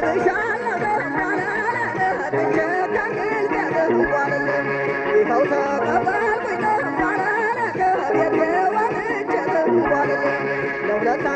Let's go.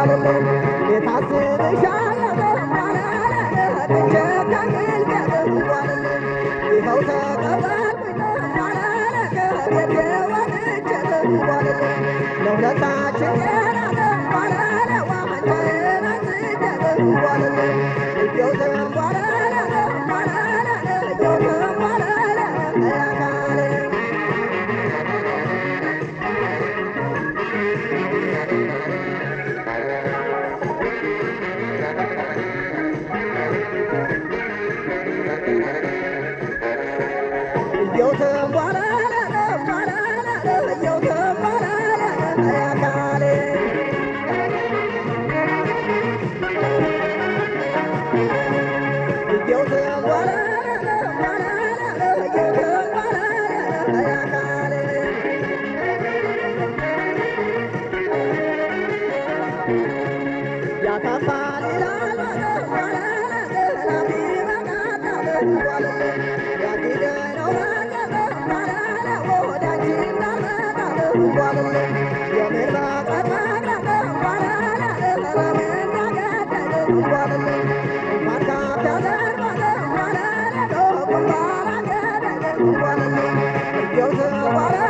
አይደለም Sí. Somebody